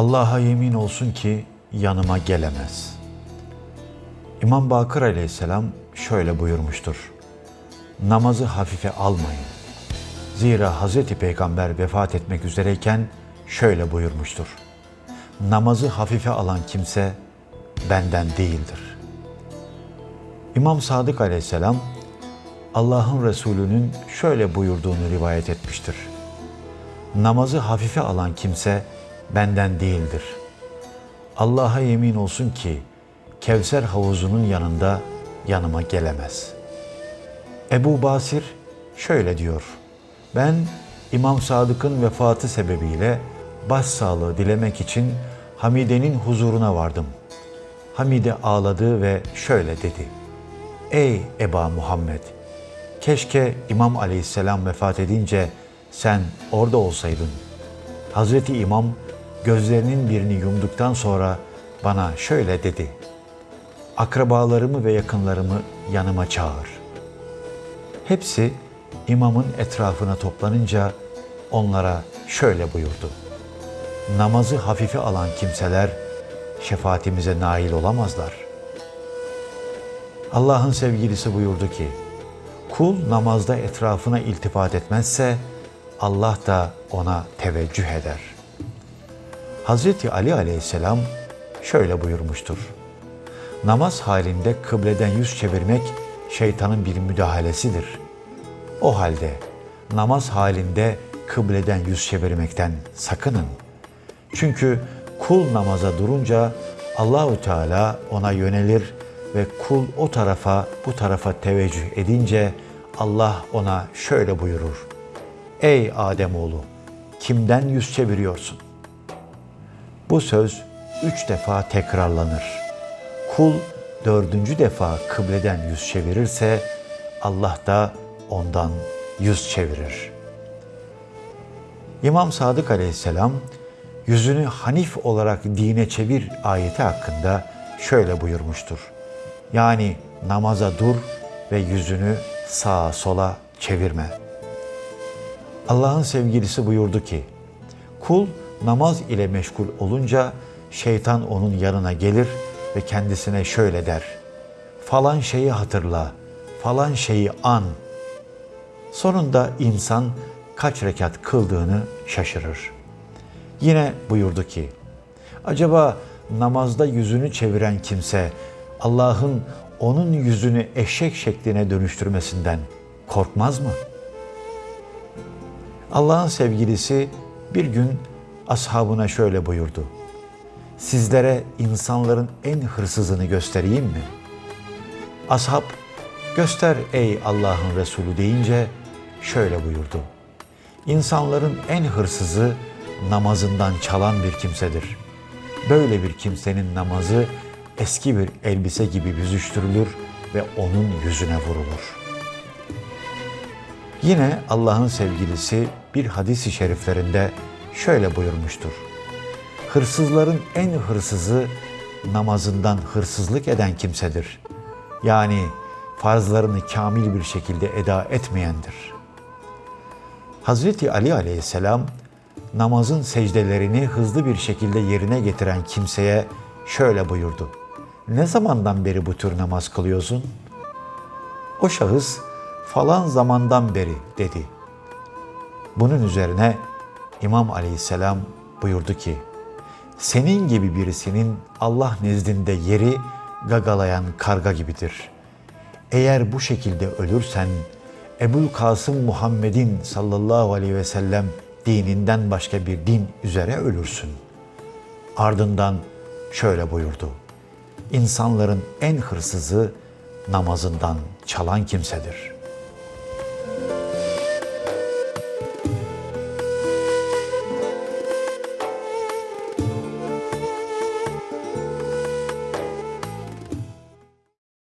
Allah'a yemin olsun ki yanıma gelemez. İmam Bakır aleyhisselam şöyle buyurmuştur. Namazı hafife almayın. Zira Hazreti Peygamber vefat etmek üzereyken şöyle buyurmuştur. Namazı hafife alan kimse benden değildir. İmam Sadık aleyhisselam Allah'ın Resulü'nün şöyle buyurduğunu rivayet etmiştir. Namazı hafife alan kimse benden değildir. Allah'a yemin olsun ki Kevser havuzunun yanında yanıma gelemez. Ebu Basir şöyle diyor. Ben İmam Sadık'ın vefatı sebebiyle başsağlığı dilemek için Hamide'nin huzuruna vardım. Hamide ağladı ve şöyle dedi. Ey Eba Muhammed! Keşke İmam Aleyhisselam vefat edince sen orada olsaydın. Hazreti İmam gözlerinin birini yumduktan sonra bana şöyle dedi. Akrabalarımı ve yakınlarımı yanıma çağır. Hepsi imamın etrafına toplanınca onlara şöyle buyurdu. Namazı hafife alan kimseler şefaatimize nail olamazlar. Allah'ın sevgilisi buyurdu ki, kul namazda etrafına iltifat etmezse Allah da ona teveccüh eder. Hazreti Ali aleyhisselam şöyle buyurmuştur. Namaz halinde kıbleden yüz çevirmek şeytanın bir müdahalesidir. O halde namaz halinde kıbleden yüz çevirmekten sakının. Çünkü kul namaza durunca Allahü Teala ona yönelir ve kul o tarafa bu tarafa teveccüh edince Allah ona şöyle buyurur. Ey Ademoğlu kimden yüz çeviriyorsun? Bu söz üç defa tekrarlanır. Kul dördüncü defa kıbleden yüz çevirirse Allah da ondan yüz çevirir. İmam Sadık aleyhisselam yüzünü Hanif olarak dine çevir ayeti hakkında şöyle buyurmuştur. Yani namaza dur ve yüzünü sağa sola çevirme. Allah'ın sevgilisi buyurdu ki, kul namaz ile meşgul olunca şeytan onun yanına gelir ve kendisine şöyle der. Falan şeyi hatırla, falan şeyi an. Sonunda insan kaç rekat kıldığını şaşırır. Yine buyurdu ki, acaba namazda yüzünü çeviren kimse Allah'ın onun yüzünü eşek şekline dönüştürmesinden korkmaz mı? Allah'ın sevgilisi bir gün ashabına şöyle buyurdu. Sizlere insanların en hırsızını göstereyim mi? Ashab, göster ey Allah'ın Resulü deyince şöyle buyurdu. İnsanların en hırsızı namazından çalan bir kimsedir. Böyle bir kimsenin namazı eski bir elbise gibi büzüştürülür ve onun yüzüne vurulur. Yine Allah'ın sevgilisi bir hadis-i şeriflerinde şöyle buyurmuştur. Hırsızların en hırsızı namazından hırsızlık eden kimsedir. Yani farzlarını kamil bir şekilde eda etmeyendir. Hazreti Ali aleyhisselam namazın secdelerini hızlı bir şekilde yerine getiren kimseye şöyle buyurdu. Ne zamandan beri bu tür namaz kılıyorsun? O şahıs falan zamandan beri dedi. Bunun üzerine İmam Aleyhisselam buyurdu ki, senin gibi birisinin Allah nezdinde yeri gagalayan karga gibidir. Eğer bu şekilde ölürsen, Ebul Kasım Muhammed'in sallallahu aleyhi ve sellem dininden başka bir din üzere ölürsün. Ardından şöyle buyurdu. İnsanların en hırsızı namazından çalan kimsedir.''